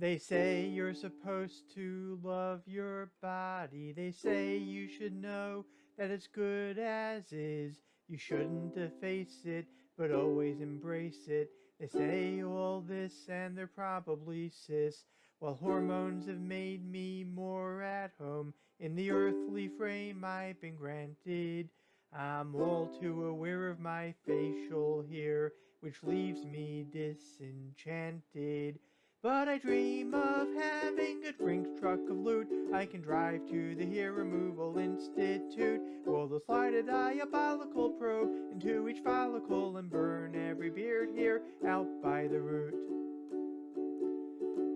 They say you're supposed to love your body. They say you should know that it's good as is. You shouldn't deface it, but always embrace it. They say all this and they're probably cis. While hormones have made me more at home in the earthly frame I've been granted. I'm all too aware of my facial hair, which leaves me disenchanted. But I dream of having a Brinks truck of loot I can drive to the Hair Removal Institute. Well, slide a diabolical probe into each follicle and burn every beard here out by the root.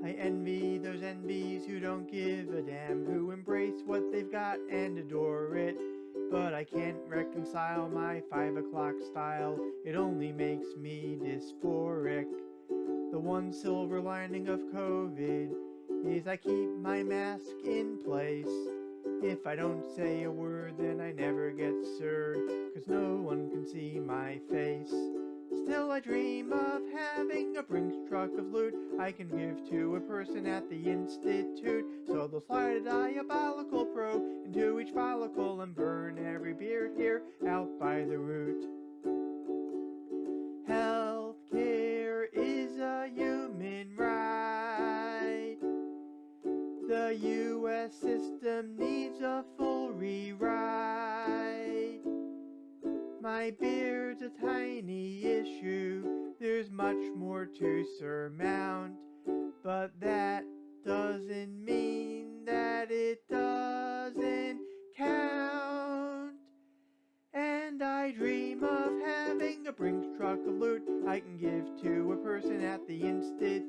I envy those NBs who don't give a damn, who embrace what they've got and adore it. But I can't reconcile my 5 o'clock style, it only makes me dysphoric. One silver lining of COVID is I keep my mask in place. If I don't say a word, then I never get served, cause no one can see my face. Still I dream of having a Brinks truck of loot I can give to a person at the Institute. So they'll slide a diabolical probe into each follicle and burn The US system needs a full rewrite. My beard's a tiny issue, there's much more to surmount. But that doesn't mean that it doesn't count. And I dream of having a Brinks truck of loot I can give to a person at the Institute.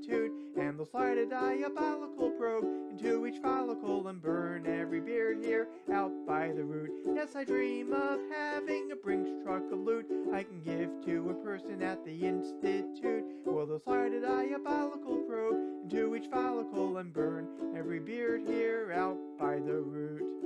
A diabolical probe into each follicle and burn every beard here out by the root. Yes, I dream of having a Brinks truck of loot I can give to a person at the Institute. Well, they'll slide a diabolical probe into each follicle and burn every beard here out by the root.